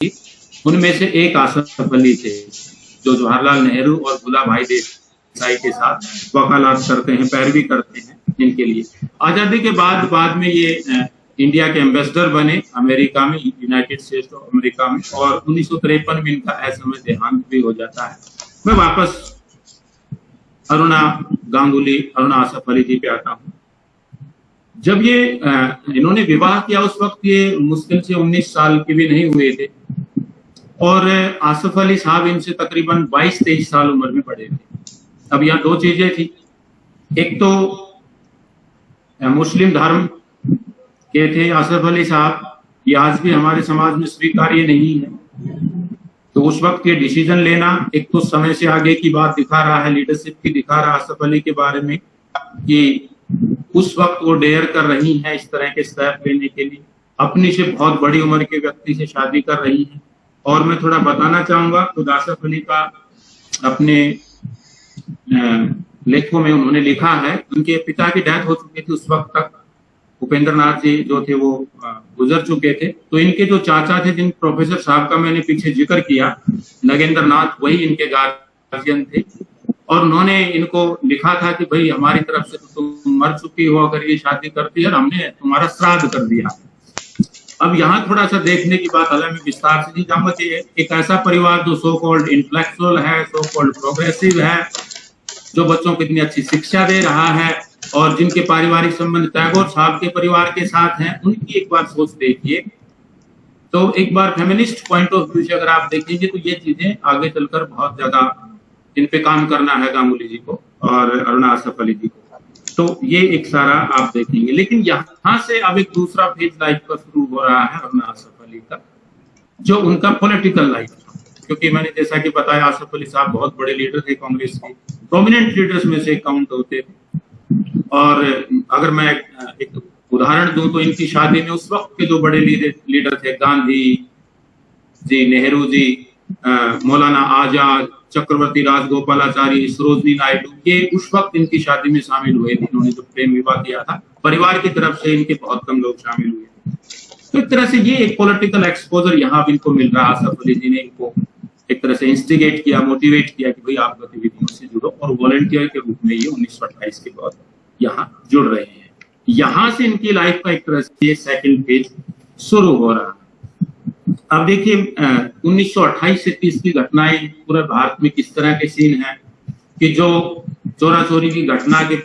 उनमें से एक आसफ अली थे, जो जवाहरलाल नेहरू और गुलाम भाई देसाई के साथ वकालत करते हैं, पैरवी करते हैं इनके लिए। आज़ादी के बाद बाद में ये इंडिया के एम्बेसडर बने अमेरिका में, यूनाइटेड स्टेट्स ऑफ़ अमेरिका में, और उन्नीस सौ तिरपन में इनका ऐसे में देहांत भी हो जाता है। मैं वापस अरुणा गांगुली, अरुणा आसफ अली जी पे आता हूँ। जब ये इन्होंने विवाह किया उस वक्त, ये मुश्किल से 19 साल के भी नहीं हुए थे। और आसफ अली साहब इनसे तकरीबन 22-23 साल उम्र में पड़े थे। अब यहाँ दो चीज़ें थी। एक तो मुस्लिम धर्म के थे आसफ अली साहब। ये आज भी हमारे समाज में स्वीकार्य नहीं है। तो उस वक्त ये डिसीज़न लेना एक तो समय से आगे की बात दिखा रहा है लीडरशिप की दिखा रहा है आसफ अली के बारे में कि उस वक्त वो डेयर कर रही है इस तरह के स्टेप लेने के लिए। अपनी से बहुत बड़ी उम्र के व्यक्ति से शादी कर रही हैं। और मैं थोड़ा बताना चाहूँगा तो आसफ अली का अपने लेखों में उन्होंने लिखा है। उनके पिता की डेथ हो चुकी थी उस वक्त तक। उपेंद्र नाथ जी जो थे वो गुजर चुके थे। तो इनके जो चाचा थे, जिन प्रोफेसर साहब का मैंने पीछे ज़िक्र किया नगेंद्र नाथ वही इनके गार्जियन थे। और उन्होंने इनको लिखा था कि, भाई, हमारी तरफ़ से तो तुम मर चुकी हो, अगर ये शादी करती है हमने तुम्हारा श्राद्ध कर दिया। अब यहाँ थोड़ा सा देखने की बात अलग में विस्तार से नहीं जाऊँगा कि एक ऐसा परिवार जो सो कॉल्ड इंटेलेक्चुअल है सो कॉल्ड प्रोग्रेसिव है, जो बच्चों को इतनी अच्छी शिक्षा दे रहा है और जिनके पारिवारिक संबंध टैगोर साहब के परिवार के साथ हैं, उनकी एक बार सोच देखिए। तो एक बार फेमिनिस्ट पॉइंट ऑफ़ व्यू से अगर आप देखेंगे तो ये चीज़ें आगे चलकर बहुत ज़्यादा इन पे काम करना है गांगुली जी को और अरुणा आसफ अली जी को। तो ये एक सारा आप देखेंगे। लेकिन यहाँ से अब एक दूसरा फ़ेज़ लाइफ का शुरू हो रहा है अरुणा आसफ अली का, जो उनका पॉलिटिकल लाइफ था। क्योंकि मैंने जैसा कि बताया, आसफ अली साहब बहुत बड़े लीडर थे कांग्रेस के प्रोमिनेंट लीडर्स में से काउंट होते। थे और अगर मैं एक उदाहरण दूँ तो इनकी शादी में उस वक्त के जो बड़े लीडर थे, गांधी जी, नेहरू जी मौलाना आज़ाद चक्रवर्ती राजगोपालाचारी सरोजनी नायडू ये उस वक्त इनकी शादी में शामिल हुए थे। इन्होंने जो प्रेम विवाह किया था, परिवार की तरफ़ से इनके बहुत कम लोग शामिल हुए। तो एक तरह से ये एक पॉलिटिकल एक्सपोजर यहाँ भी इनको मिल रहा आसफ अली जी ने इनको एक तरह से इंस्टिगेट किया मोटिवेट किया कि भाई आप गतिविधियों से जुड़ो और वॉलेंटियर के रूप में ये उन्नीस सौ अट्ठाईस के बाद यहाँ जुड़ रहे हैं। यहाँ से इनकी लाइफ का एक तरह से सेकंड फ़ेज़ शुरू हो रहा है। अब देखिए उन्नीस से तीस की घटनाएँ, पूरे भारत में किस तरह के सीन है, कि जो चोरा चोरी की घटना के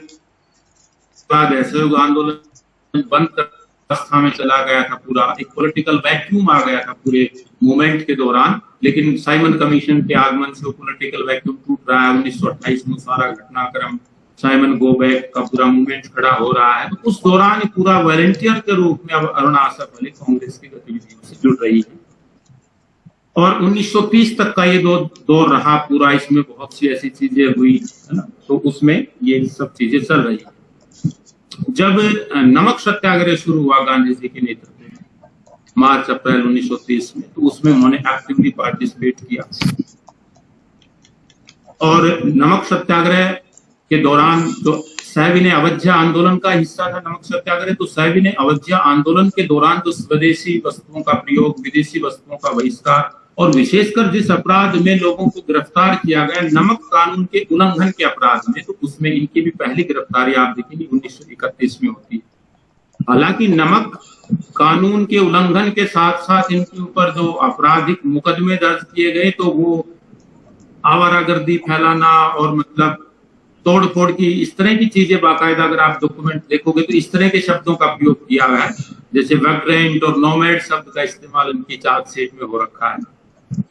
बाद असहयोग आंदोलन बंद कर अवस्था में चला गया था पूरा, एक पॉलिटिकल वैक्यूम आ गया था पूरे मूवमेंट के दौरान, लेकिन साइमन कमीशन के आगमन से पॉलिटिकल वैक्यूम टूट रहा है, उन्नीस सौ अट्ठाइस में सारा घटनाक्रम साइमन गो बैक का पूरा मूवमेंट खड़ा हो रहा है। तो उस दौरान पूरा वॉलेंटियर के रूप में अब अरुणा आसफ अली कांग्रेस की गतिविधियों से जुड़ रही है। और 1930 तक का ये दो दौर रहा, पूरा इसमें बहुत सी ऐसी चीज़ें हुई, है ना? तो उसमें ये सब चीज़ें चल रही जब नमक सत्याग्रह शुरू हुआ गांधी जी के नेतृत्व में, मार्च, अप्रैल 1930 में तो उसमें उन्होंने एक्टिवली पार्टिसिपेट किया। और नमक सत्याग्रह के दौरान जो सैविने अवध्या आंदोलन का हिस्सा था नमक सत्याग्रह तो सैविने अवध्या आंदोलन के दौरान जो स्वदेशी वस्तुओं का प्रयोग, विदेशी वस्तुओं का बहिष्कार और विशेषकर जिस अपराध में लोगों को गिरफ़्तार किया गया, नमक कानून के उल्लंघन के अपराध में तो उसमें इनकी भी पहली गिरफ्तारी आप देखेंगे, उन्नीस सौ इकतीस में होती है। हालाँकि नमक कानून के उल्लंघन के साथ साथ इनके ऊपर जो आपराधिक मुकदमे दर्ज किए गए तो वो आवारागर्दी फैलाना और मतलब तोड़ फोड़ की इस तरह की चीज़ें बाकायदा अगर आप डॉक्यूमेंट देखोगे तो इस तरह के शब्दों का प्रयोग किया गया है। जैसे वैग्रेंट और नोमेड शब्द का इस्तेमाल इनकी चार्जशीट में हो रखा है।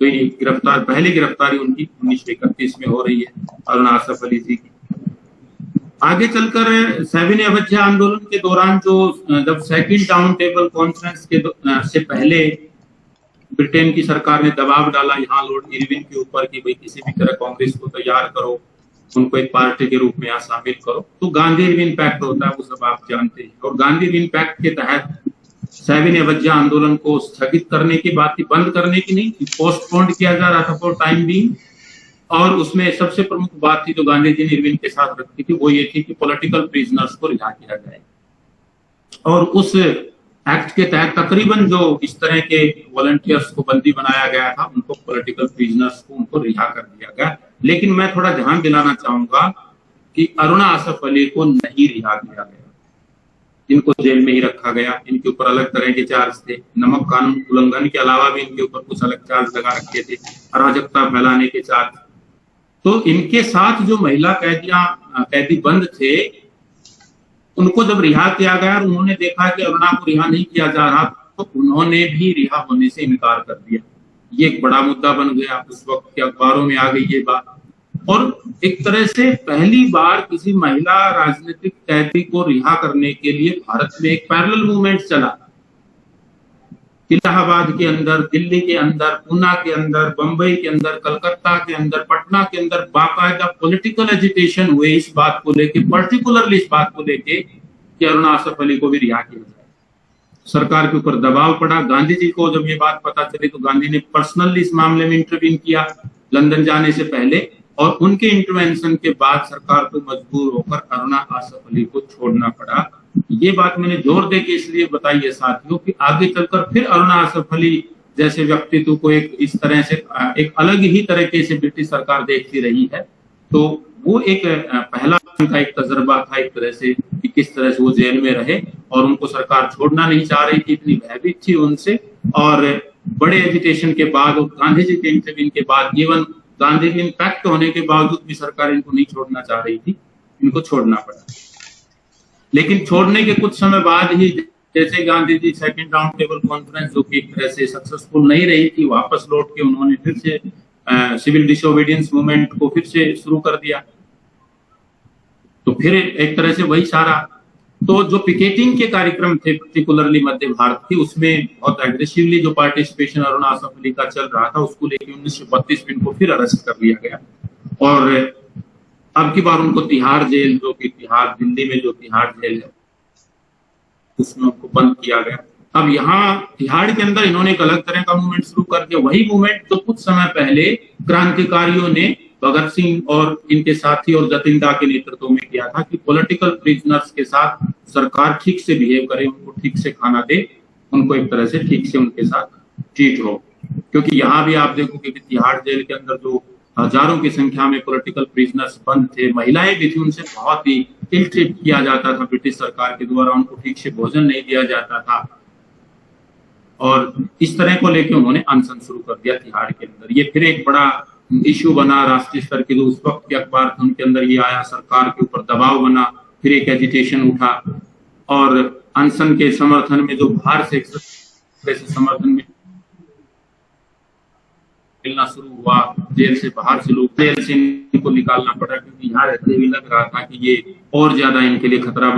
ये गिरफ़्तार, पहली गिरफ्तारी उनकी उन्नीस सौ इकतीस में हो रही है अरुण आसफ अली जी की। आगे चलकर सेवन अवध्या आंदोलन के दौरान जो, जब सेकंड टाउन टेबल कॉन्फ्रेंस के से पहले ब्रिटेन की सरकार ने दबाव डाला, यहाँ लॉर्ड इरविन के ऊपर कि भाई किसी भी तरह कांग्रेस को तैयार करो, उनको एक पार्टी के रूप में यहाँ शामिल करो। तो गांधी इरविन पैक्ट होता है, वो सब आप जानते हैं। और गांधी इरविन पैक्ट के तहत सेवन अवज्ञा आंदोलन को स्थगित करने की बात थी, बंद करने की नहीं पोस्टपोन्ड किया जा रहा था फॉर टाइम भी और उसमें सबसे प्रमुख बात थी जो गांधी जी ने इरविन के साथ रखी थी, वो ये थी कि पॉलिटिकल प्रिजनर्स को रिहा किया जाए। और उस एक्ट के तहत तकरीबन जो इस तरह के वॉलंटियर्स को बंदी बनाया गया था, उनको पॉलिटिकल प्रिजनर्स को उनको रिहा कर दिया गया। लेकिन मैं थोड़ा ध्यान दिलाना चाहूँगा कि अरुणा असफ अली को नहीं रिहा किया गया। इनको जेल में ही रखा गया। इनके ऊपर अलग तरह के चार्ज थे। नमक कानून उल्लंघन के अलावा भी इनके ऊपर कुछ अलग चार्ज लगा रखे थे। अराजकता फैलाने के चार्ज तो इनके साथ जो महिला कैदियाँ, कैदी बंद थे, उनको जब रिहा किया गया और उन्होंने देखा कि अरुणा को रिहा नहीं किया जा रहा तो उन्होंने भी रिहा होने से इनकार कर दिया। ये एक बड़ा मुद्दा बन गया। उस वक्त के अखबारों में आ गई ये बात। और एक तरह से पहली बार किसी महिला राजनीतिक कैदी को रिहा करने के लिए भारत में एक पैरल मूवमेंट चला। इलाहाबाद के अंदर, दिल्ली के अंदर, पूना के अंदर, बंबई के अंदर, कलकत्ता के अंदर, पटना के अंदर बाकायदा पॉलिटिकल एजुटेशन हुए इस बात को लेके पर्टिकुलरली इस बात को लेके कि अरुणा आसफ अली को भी रिहा किया जाए। सरकार के ऊपर दबाव पड़ा। गांधी जी को जब ये बात पता चली तो गांधी ने पर्सनली इस मामले में इंटरव्यू किया। लंदन जाने से पहले और उनके इंटरवेंशन के बाद सरकार को मजबूर होकर अरुणा आसफ अली को छोड़ना पड़ा। ये बात मैंने ज़ोर दे के इसलिए बताई है साथियों कि आगे चलकर फिर अरुणा आसफ अली जैसे व्यक्तित्व को एक इस तरह से, एक अलग ही तरीके से ब्रिटिश सरकार देखती रही है। तो वो एक पहला का एक तजर्बा था एक तरह से कि किस तरह से वो जेल में रहे और उनको सरकार छोड़ना नहीं चाह रही थी, इतनी भयभीत थी उनसे। और बड़े एजुटेशन के बाद और गांधी जी के इंटरव्यू के बाद इवन गांधी जी इम्पैक्ट होने के बावजूद भी सरकार इनको नहीं छोड़ना चाह रही थी, इनको छोड़ना पड़ा। लेकिन छोड़ने के कुछ समय बाद ही जैसे Gandhi ji second round table conference जो कि एक तरह से सक्सेसफुल नहीं रही थी, वापस लौट के उन्होंने फिर से सिविल डिसोबीडियंस मूवमेंट को फिर से शुरू कर दिया। तो फिर एक तरह से वही सारा तो जो पिकेटिंग के कार्यक्रम थे पर्टिकुलरली मध्य भारत की, उसमें बहुत एग्रेसिवली जो पार्टिसिपेशन अरुणा, आसफ अली का चल रहा था, उसको लेकर उन्नीस सौ बत्तीस में इनको फिर अरेस्ट कर लिया गया। और अब की बार उनको तिहाड़ जेल, जो कि तिहाड़, दिल्ली में जो तिहाड़ जेल है, उसमें उनको बंद किया गया। अब यहाँ तिहाड़ के अंदर इन्होंने एक अलग तरह का मूवमेंट शुरू कर दिया। वही मूवमेंट जो कुछ समय पहले क्रांतिकारियों ने भगत सिंह और इनके साथी और जतिंदा के नेतृत्व में किया था कि पॉलिटिकल प्रिजनर्स के साथ सरकार ठीक से बिहेव करे, उनको ठीक से खाना दे, उनको एक तरह से ठीक से उनके साथ ट्रीट हो। क्योंकि यहाँ भी आप देखोगे कि तिहाड़ जेल के अंदर जो हज़ारों की संख्या में पॉलिटिकल प्रिजनर्स बंद थे, महिलाएँ भी थी, उनसे बहुत ही इल ट्रीट किया जाता था ब्रिटिश सरकार के द्वारा, उनको ठीक से भोजन नहीं दिया जाता था। और इस तरह को लेकर उन्होंने अनशन शुरू कर दिया तिहाड़ के अंदर। ये फिर एक बड़ा इश्यू बना, राष्ट्रीय स्तर के उस वक्त के अखबार थे, उनके अंदर ये आया, सरकार के ऊपर दबाव बना, फिर एक एजिटेशन उठा। और अनशन के समर्थन में जो बाहर से समर्थन में मिलना शुरू हुआ, जेल से बाहर से लोग, जेल से इनको निकालना पड़ा, क्योंकि यहाँ रहते हुए लग रहा था कि ये और ज़्यादा इनके लिए खतरा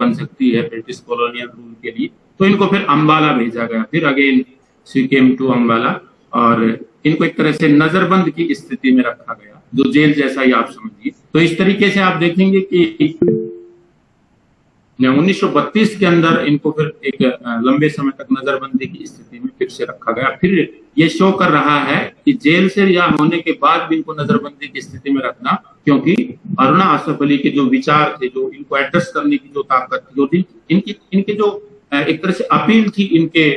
बन सकती है, ब्रिटिश कॉलोनियल रूल के लिए। तो इनको फिर अम्बाला भेजा गया। फिर again she came to Ambala और इनको एक तरह से नजरबंद की स्थिति में रखा गया, जो जेल जैसा ही आप समझिए। तो इस तरीके से आप देखेंगे कि 1932 के अंदर इनको फिर एक लंबे समय तक नजरबंदी की स्थिति में फिर से रखा गया। फिर ये शो कर रहा है कि जेल से रिहा होने के बाद भी इनको नजरबंदी की स्थिति में रखना, क्योंकि अरुणा आसफ अली के जो विचार थे, जो इनको एड्रेस करने की जो ताकत थी, जो इनकी इनके जो एक तरह से अपील थी इनके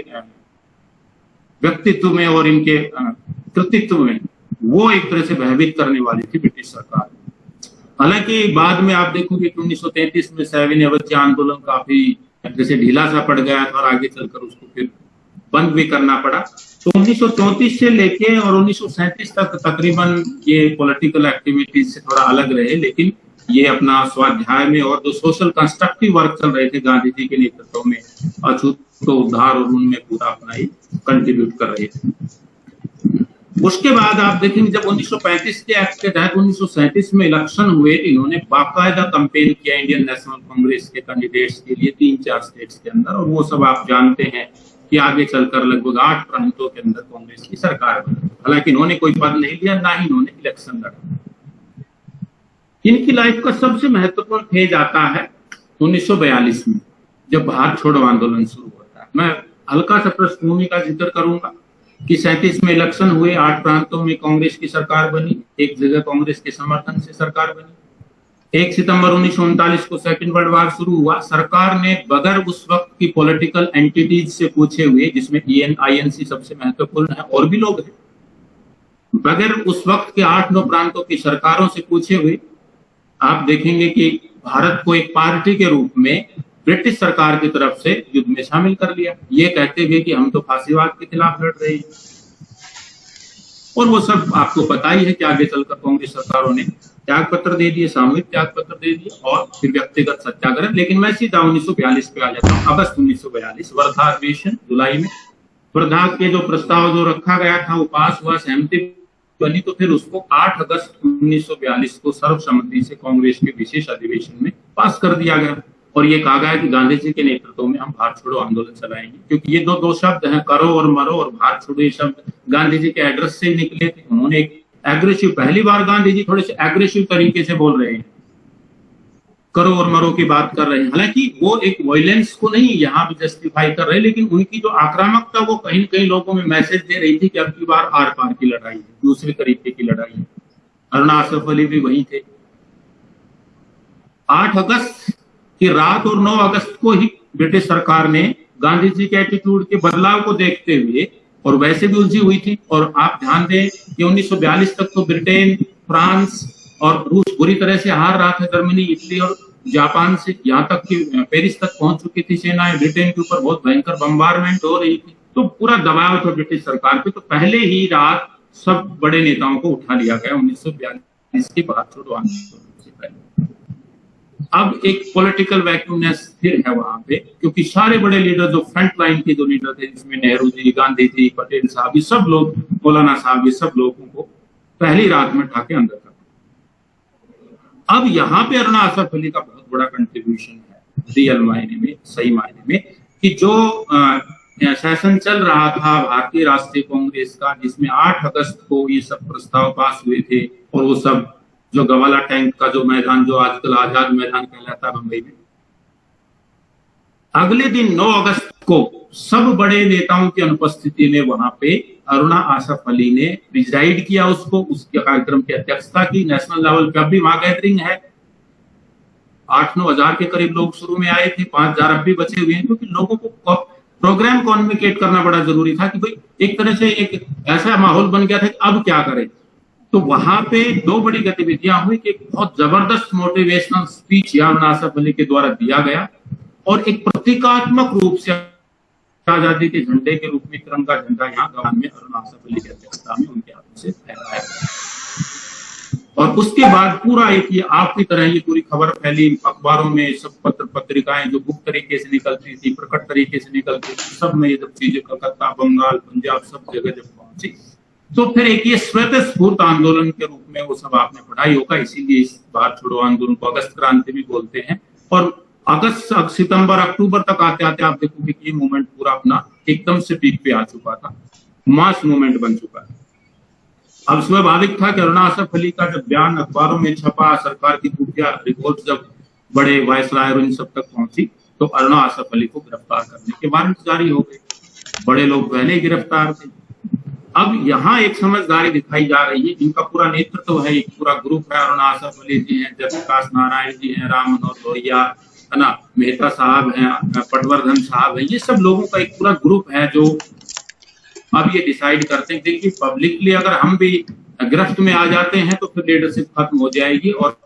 व्यक्तित्व में और इनके कृतित्व में, वो एक तरह से भयभीत करने वाली थी ब्रिटिश सरकार। हालाँकि बाद में आप देखोगे कि 1933 में सैविन अवध्य आंदोलन काफ़ी जैसे ढीला सा पड़ गया था और आगे चलकर उसको फिर बंद भी करना पड़ा। तो उन्नीस से लेके और उन्नीस सौ सैंतीस तक तकरीबन ये पॉलिटिकल एक्टिविटीज़ से थोड़ा अलग रहे, लेकिन ये अपना स्वाध्याय में और जो सोशल कंस्ट्रक्टिव वर्क चल रहे थे गांधी जी के नेतृत्व में अछूत को उद्धार और उनमें पूरा अपना ही कंट्रीब्यूट कर रहे थे उसके बाद आप देखेंगे जब 1935 के एक्ट के तहत उन्नीस सौ सैंतीस में इलेक्शन हुए, इन्होंने बाकायदा कंपेन किया इंडियन नेशनल कांग्रेस के कैंडिडेट्स के लिए तीन चार स्टेट्स के अंदर, और वो सब आप जानते हैं कि आगे चलकर लगभग आठ प्रांतों के अंदर कांग्रेस की सरकार बनी। हालाँकि इन्होंने कोई पद नहीं लिया, ना ही इन्होंने इलेक्शन लड़ा। इनकी लाइफ का सबसे महत्वपूर्ण फ़ेज़ आता है 1942 में। जब भारत छोड़ो आंदोलन शुरू होता है मैं हल्का सा पृष्ठभूमि का ज़िक्र करूँगा कि सैंतीस में इलेक्शन हुए, आठ प्रांतों में कांग्रेस की सरकार बनी, एक जगह कांग्रेस के समर्थन से सरकार बनी। एक सितंबर उन्नीस को सेकेंड वर्ल्ड वार शुरू हुआ। सरकार ने बगैर उस वक्त की पॉलिटिकल एंटिटीज से पूछे हुए, जिसमें ईएन आईएनसी सबसे महत्वपूर्ण है, और भी लोग हैं, बगैर उस वक्त के आठ नौ प्रांतों की सरकारों से पूछे हुए, आप देखेंगे कि भारत को एक पार्टी के रूप में ब्रिटिश सरकार की तरफ़ से युद्ध में शामिल कर लिया। ये कहते हुए कि हम तो फांसीवाद के खिलाफ लड़ रहे हैं। और वो सब आपको पता ही है कि आगे चलकर कांग्रेस सरकारों ने त्याग पत्र दे दिए, सामूहिक त्याग पत्र दे दिए और फिर व्यक्तिगत सत्याग्रह। लेकिन मैं सीधा उन्नीस सौ बयालीस पे आ जाता हूँ, अगस्त उन्नीस सौ बयालीस, वर्धा अधिवेशन, जुलाई में। वर्धा के जो प्रस्ताव जो रखा गया था, वो पास हुआ, सहमति बनी तो फिर उसको 8 अगस्त 1942 को सर्वसम्मति से कांग्रेस के विशेष अधिवेशन में पास कर दिया गया। और ये कहा गया कि गांधी जी के नेतृत्व में हम भारत छोड़ो आंदोलन चलाएँगे। क्योंकि ये दो दो शब्द हैं, करो और मरो और भारत छोड़ो ये शब्द गांधी जी के एड्रेस से निकले थे। उन्होंने एग्रेसिव पहली बार गांधी जी थोड़े से एग्रेसिव तरीके से बोल रहे हैं। करो और मरो की बात कर रहे हैं। हालाँकि वो एक वायलेंस को नहीं यहाँ भी जस्टिफाई कर रहे, लेकिन उनकी जो आक्रामकता, वो कहीं ना कहीं लोगों में मैसेज दे रही थी कि अब की बार आर पार की लड़ाई है, दूसरे तरीके की लड़ाई है। अरुणा आसफ अली भी वही थे। आठ अगस्त की रात और नौ अगस्त को ही ब्रिटिश सरकार ने गांधी जी के एटीट्यूड के बदलाव को देखते हुए, और वैसे भी उलझी हुई थी, और आप ध्यान दें कि 1942 तक तो ब्रिटेन, फ्रांस और रूस बुरी तरह से हार रहा था, जर्मनी, इटली और जापान से यहाँ तक कि पेरिस तक पहुँच चुकी थी सेनाएँ। ब्रिटेन के ऊपर बहुत भयंकर बम्बारमेंट हो रही थी। तो पूरा दबाव था ब्रिटिश सरकार पे। तो पहले ही रात सब बड़े नेताओं को उठा लिया गया उन्नीस सौ बयालीस के बाद छोड़ो आंदोलन अब एक पॉलिटिकल वैक्यूमनेस फिर है वहाँ पे, क्योंकि सारे बड़े लीडर जो फ्रंट लाइन के जो लीडर थे, जिसमें नेहरू जी, गांधी जी, पटेल साहब, ये सब लोग, मौलाना साहब, ये सब लोगों को पहली रात में ठाके अंदर कर अब यहाँ पे अरुणा असफ अली का बहुत बड़ा कंट्रीब्यूशन है रियल मायने में, सही मायने में, कि जो सेशन चल रहा था, भारतीय राष्ट्रीय कांग्रेस का, जिसमें 8 अगस्त को ये सब प्रस्ताव पास हुए थे, और वो सब जो गवाला टैंक का जो मैदान, जो आजकल आज़ाद मैदान कहलाता है मुंबई में। अगले दिन 9 अगस्त को सब बड़े नेताओं की अनुपस्थिति में वहाँ पे अरुणा आसफ अली ने प्रिजाइड किया उसको, उसके कार्यक्रम की अध्यक्षता की। नेशनल लेवल पे अब भी वहाँ गैदरिंग है। आठ नौ हज़ार के करीब लोग शुरू में आए थे, पाँच हज़ार अब भी बचे हुए हैं, क्योंकि लोगों को प्रोग्राम कॉन्विकेट करना बड़ा ज़रूरी था कि भाई एक तरह से एक ऐसा माहौल बन गया था कि अब क्या करें। तो वहाँ पे दो बड़ी गतिविधियाँ हुई कि बहुत ज़बरदस्त मोटिवेशनल स्पीच यार नासफ अली के द्वारा दिया गया और एक प्रतीकात्मक रूप से आज़ादी के झंडे के रूप में तिरंगा झंडा यहाँ गवान में अरुण आसफ अली की अध्यक्षता में उनके हाथों से फहराया गया। और उसके बाद पूरा एक ये आपकी तरह ये पूरी खबर फैली, अखबारों में सब पत्र, पत्रिकाएँ जो गुप्त तरीके से निकलती थी, प्रकट तरीके से निकलती थी, सब में ये सब चीज़ें, कलकत्ता, बंगाल, पंजाब सब जगह जब पहुँची तो फिर एक ये स्वत स्फूर्त आंदोलन के रूप में वो सब आपने पढ़ाई होगा, इसीलिए इस बार छोड़ो आंदोलन को अगस्त क्रांति भी बोलते हैं। और अगस्त सितंबर, अक्टूबर तक आते आते आप देखोगे कि ये मूवमेंट पूरा अपना एकदम से पीक पे आ चुका था। मास मूवमेंट बन चुका है। अब स्वाभाविक था कि अरुणा असफ अली का जब बयान अखबारों में छपा, सरकार की खुफिया रिपोर्ट जब बड़े वायसराय और इन सब तक पहुँची तो अरुणा असफ अली को गिरफ़्तार करने के वारंट जारी हो गए। बड़े लोग पहले गिरफ़्तार थे। अब यहाँ एक समझदारी दिखाई जा रही है, जिनका पूरा नेतृत्व है, एक पूरा ग्रुप है अरुण आसफ जी हैं जयप्रकाश नारायण जी हैं, राम मनोहर लोहिया, है ना, मेहता साहब हैं, पटवर्धन साहब हैं, ये सब लोगों का एक पूरा ग्रुप है जो अब ये डिसाइड करते हैं। देखिए पब्लिकली अगर हम भी गिरफ्त में आ जाते हैं तो फिर लीडरशिप खत्म हो जाएगी और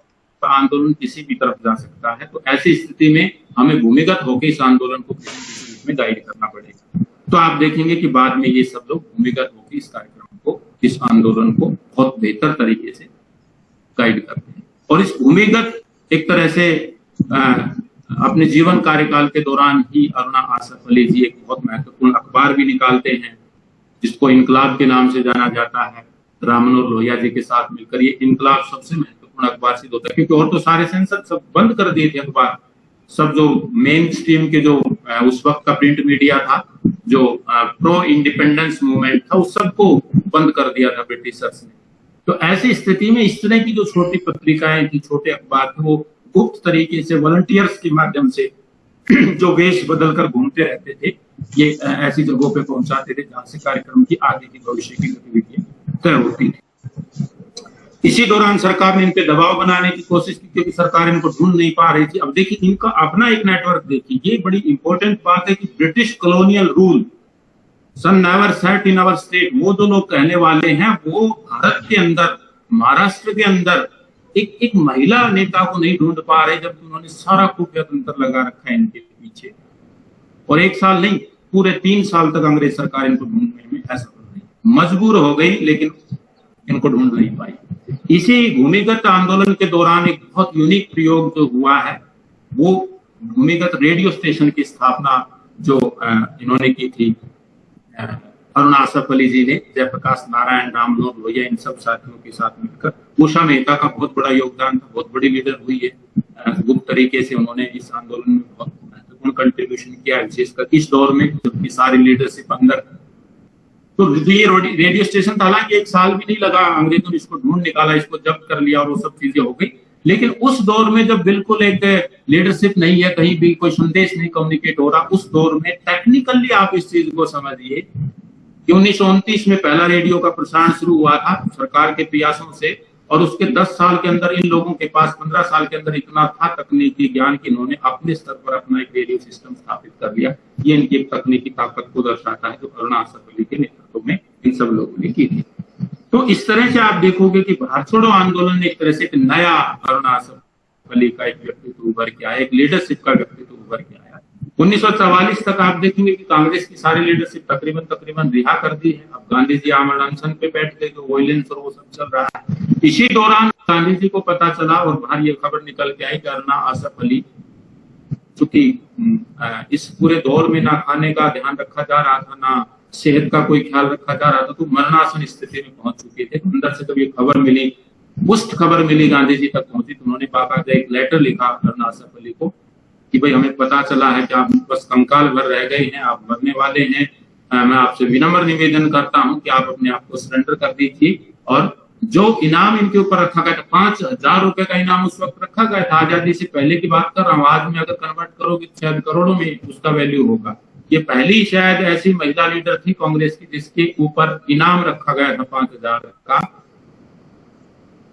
आंदोलन किसी भी तरफ़ जा सकता है। तो ऐसी स्थिति में हमें भूमिगत होकर इस आंदोलन को किसी में गाइड करना पड़ेगा। तो आप देखेंगे कि बाद में ये सब लोग भूमिगत होकर इस कार्यक्रम को इस आंदोलन को बहुत बेहतर तरीके से गाइड करते हैं। और इस भूमिगत एक तरह से आ, अपने जीवन कार्यकाल के दौरान ही अरुणा आसफ अली जी एक बहुत महत्वपूर्ण अखबार भी निकालते हैं जिसको इनकलाब के नाम से जाना जाता है। रामनोर लोहिया जी के साथ मिलकर ये इनकलाब सबसे महत्वपूर्ण अखबार सिद्ध होता है क्योंकि और तो सारे सेंसर सब बंद कर दिए थे अखबार। सब जो मेन स्ट्रीम के जो उस वक्त का प्रिंट मीडिया था जो प्रो इंडिपेंडेंस मूवमेंट था, उस सबको बंद कर दिया था ब्रिटिशर्स ने। तो ऐसी स्थिति में इस तरह की जो छोटी पत्रिकाएँ थी, छोटे अखबार थे, वो गुप्त तरीके से वॉलंटियर्स के माध्यम से जो वेश बदल कर घूमते रहते थे, ये, ऐसी जगहों पे पहुंचाते थे जहाँ से कार्यक्रम की आगे की भविष्य की गतिविधियाँ तय होती थी। इसी दौरान सरकार ने इन पे दबाव बनाने की कोशिश की, क्योंकि सरकार इनको ढूंढ नहीं पा रही थी। अब देखिए, इनका अपना एक नेटवर्क देखिए, ये बड़ी इंपॉर्टेंट बात है कि British colonial rule sun never set in our state वो जो लोग कहने वाले हैं, वो भारत के अंदर, महाराष्ट्र के अंदर एक एक महिला नेता को नहीं ढूंढ पा रहे जबकि उन्होंने सारा खुफिया तंत्र लगा रखा है इनके पीछे। और एक साल नहीं, पूरे तीन साल तक अंग्रेज़ सरकार इनको ढूँढने में असफल रही। मजबूर हो गई, लेकिन इनको ढूंढ नहीं पाई। इसी भूमिगत आंदोलन के दौरान एक बहुत यूनिक प्रयोग जो हुआ है, वो भूमिगत रेडियो स्टेशन की स्थापना जो इन्होंने की थी अरुण आसफ अली जी ने, जयप्रकाश नारायण, राम मनोहर लोहिया, इन सब साथियों के साथ मिलकर, उषा मेहता का बहुत बड़ा योगदान था, बहुत बड़ी लीडर हुई है गुप्त तरीके से उन्होंने इस आंदोलन में बहुत महत्वपूर्ण कंट्रीब्यूशन किया विशेषकर इस दौर में, जबकि सारी लीडरशिप अंदर तो ये रेडियो स्टेशन था हालाँकि एक साल भी नहीं लगा, अंग्रेज़ों ने इसको ढूंढ निकाला, इसको जब्त कर लिया और वो सब चीज़ें हो गई। लेकिन उस दौर में जब बिल्कुल एक लीडरशिप नहीं है, कहीं भी कोई संदेश नहीं कम्युनिकेट हो रहा, उस दौर में टेक्निकली आप इस चीज़ को समझिए कि उन्नीस में पहला रेडियो का प्रसारण शुरू हुआ था सरकार के प्रयासों से और उसके 10 साल के अंदर इन लोगों के पास 15 साल के अंदर इतना था तकनीकी ज्ञान कि इन्होंने अपने स्तर पर अपना एक रेडियो सिस्टम स्थापित कर लिया। ये इनकी तकनीकी ताकत को दर्शाता है जो अली के नेतृत्व में इन सब लोगों ने की थी। तो इस तरह से आप देखोगे कि भारत छोड़ो, आंदोलन एक तरह से एक नया अरुणा आसफ अली का एक व्यक्तित्व उभर के आया, एक लीडरशिप का व्यक्तित्व उभर के आया। उन्नीस तक आप देखेंगे कि कांग्रेस की सारी लीडरशिप तकरीबन तकरीबन रिहा कर दी है। अब गांधी जी आमरण अनशन पे बैठ गए तो वॉयलेंस और वो सब चल रहा है। इसी दौरान गांधी जी को पता चला और बाहर ये खबर निकल के आई कि अरुणा आसफ अली चूँकि इस पूरे दौर में ना खाने का ध्यान रखा जा रहा था, ना सेहत का कोई ख्याल रखा जा रहा था तो मरणासन स्थिति में पहुँच चुके थे। अंदर से जब ये खबर मिली पुष्ट खबर मिली गांधी जी तक पहुँची तो उन्होंने बाकायदा एक लेटर लिखा अरुणा आसफ अली को, कि भाई हमें पता चला है कि आप बस कंकाल भर रह गए हैं, आप मरने वाले हैं। मैं आपसे विनम्र निवेदन करता हूँ कि आप अपने आप को सरेंडर कर दीजिए। और जो इनाम इनके ऊपर रखा गया था, पाँच हज़ार रुपए का इनाम उस वक्त रखा गया था। आज़ादी से पहले की बात कर रहा हूँ, आज में अगर कन्वर्ट करोगे शायद करोड़ों में उसका वैल्यू होगा। ये पहली शायद ऐसी महिला लीडर थी कांग्रेस की जिसके ऊपर इनाम रखा गया था पाँच हज़ार का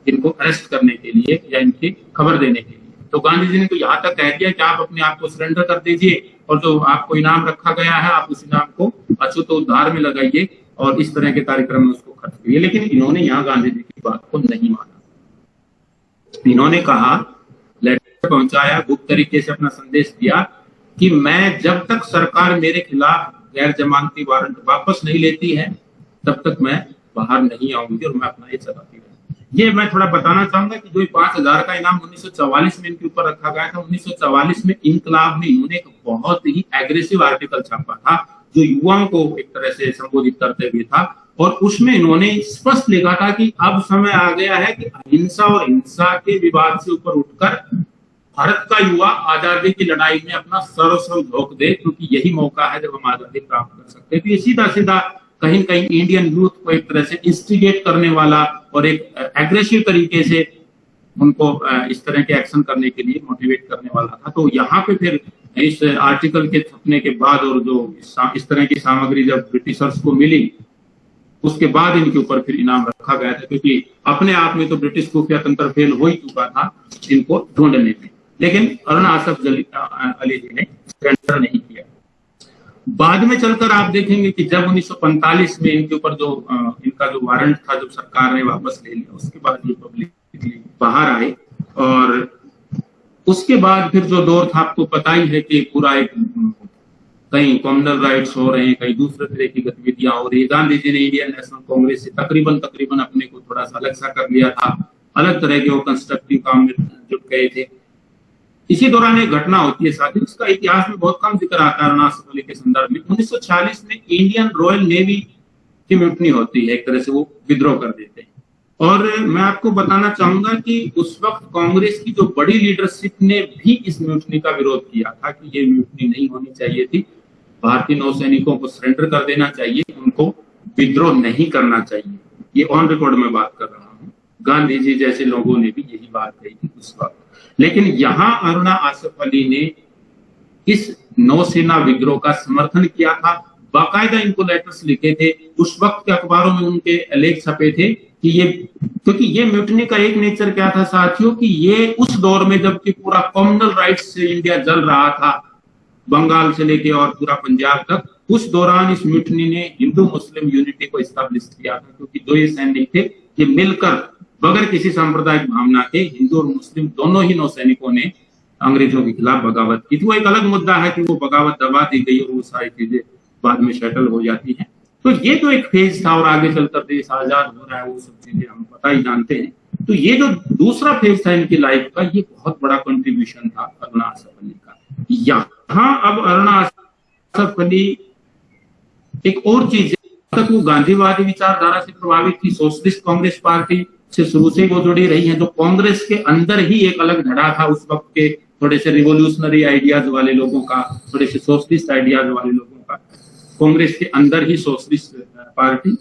इनको अरेस्ट करने के लिए या इनकी खबर देने के लिए। तो गांधी जी ने तो यहाँ तक कह दिया कि आप अपने आप को सरेंडर कर दीजिए और जो आपको इनाम रखा गया है, आप उस इनाम को अछूत उद्धार में लगाइए और इस तरह के कार्यक्रम में उसको खर्च करिए। लेकिन इन्होंने यहाँ गांधी जी की बात को नहीं माना। इन्होंने कहा लेटर पहुँचाया, गुप्त तरीके से अपना संदेश दिया कि मैं जब तक सरकार मेरे खिलाफ गैर जमानती वारंट वापस नहीं लेती है, तब तक मैं बाहर नहीं आऊँगी और मैं अपना ये चलाती ये मैं थोड़ा बताना चाहूँगा कि जो पाँच हज़ार का इनाम 1944 में इनके ऊपर रखा गया था 1944 में इनकलाब में इन्होंने एक बहुत ही एग्रेसिव आर्टिकल छापा था, जो युवाओं को एक तरह से संबोधित करते हुए था और उसमें इन्होंने स्पष्ट लिखा था कि अब समय आ गया है कि अहिंसा और हिंसा के विवाद से ऊपर उठकर भारत का युवा आज़ादी की लड़ाई में अपना सर्वस्व झोंक दे, क्योंकि यही मौका है जब हम आज़ादी प्राप्त कर सकते हैं। तो ये सीधा सीधा कहीं कहीं इंडियन यूथ को एक तरह से इंस्टिगेट करने वाला और एक एग्रेसिव तरीके से उनको इस तरह के एक्शन करने के लिए मोटिवेट करने वाला था। तो यहाँ पे फिर इस आर्टिकल के छपने के बाद और जो इस तरह की सामग्री जब ब्रिटिशर्स को मिली, उसके बाद इनके ऊपर फिर इनाम रखा गया था, क्योंकि अपने आप में तो ब्रिटिश खुफिया तंत्र फेल हो ही चुका था इनको ढूँढने में। लेकिन अरुण आसफ अली जी ने सरेंडर नहीं किया। बाद में चलकर आप देखेंगे कि जब 1945 में इनके ऊपर जो इनका जो वारंट था, जब सरकार ने वापस ले लिया, उसके बाद ये बाहर आए और उसके बाद फिर जो दौर था, आपको पता ही है कि पूरा एक कहीं कॉमनल राइट्स हो रहे हैं, कहीं दूसरे तरह की गतिविधियाँ हो रही है। गांधी जी ने इंडियन नेशनल कांग्रेस से तकरीबन तकरीबन अपने को थोड़ा सा अलग सा कर लिया था। अलग तरह के वो कंस्ट्रक्टिव काम में जुट गए थे। इसी दौरान एक घटना होती है साथी उसका इतिहास में बहुत कम ज़िक्र आता है अरुणाचल के संदर्भ में। 1946 में इंडियन रॉयल नेवी की म्यूटनी होती है, एक तरह से वो विद्रोह कर देते हैं। और मैं आपको बताना चाहूँगा कि उस वक्त कांग्रेस की जो बड़ी लीडरशिप ने भी इस म्यूटनी का विरोध किया था कि ये म्यूटनी नहीं होनी चाहिए थी। भारतीय नौसैनिकों को सरेंडर कर देना चाहिए, उनको विद्रोह नहीं करना चाहिए। ये ऑन रिकॉर्ड में बात कर रहा हूँ। गांधी जी जैसे लोगों ने भी यही बात कही थी उस वक्त। लेकिन यहाँ अरुणा आसफ अली ने इस नौसेना विद्रोह का समर्थन किया था। बाकायदा इनको लेटर्स लिखे थे। उस वक्त के अखबारों में उनके लेख छपे थे कि ये, क्योंकि ये म्यूटनी का एक नेचर क्या था साथियों कि ये उस दौर में जबकि पूरा कॉमनल राइट्स से इंडिया जल रहा था, बंगाल से लेके और पूरा पंजाब तक, उस दौरान इस म्यूटनी ने हिंदू मुस्लिम यूनिटी को स्टैब्लिश किया था, क्योंकि दो ये सैनिक थे ये मिलकर बगैर किसी सांप्रदायिक भावना के हिंदू और मुस्लिम दोनों ही नौसैनिकों ने अंग्रेज़ों के खिलाफ बगावत की थी। वो एक अलग मुद्दा है कि वो बगावत दबा दी गई और वो सारी चीज़ें बाद में सेटल हो जाती हैं। तो ये जो एक फ़ेज़ था और आगे चलकर देश आज़ाद हो रहा है, वो सब चीज़ें हम पता ही जानते हैं। तो ये जो दूसरा फ़ेज़ था इनकी लाइफ का, ये बहुत बड़ा कंट्रीब्यूशन था अरुणा आसफ अली का। यहाँ अब अरुणा आसफ अली एक और चीज़ तक वो गांधीवादी विचारधारा से प्रभावित थी, सोशलिस्ट कांग्रेस पार्टी से शुरू से वो जुड़ी रही है। तो कांग्रेस के अंदर ही एक अलग धड़ा था उस वक्त के थोड़े से रिवोल्यूशनरी आइडियाज़ वाले लोगों का, थोड़े से सोशलिस्ट आइडियाज़ वाले लोगों का। कांग्रेस के अंदर ही सोशलिस्ट पार्टी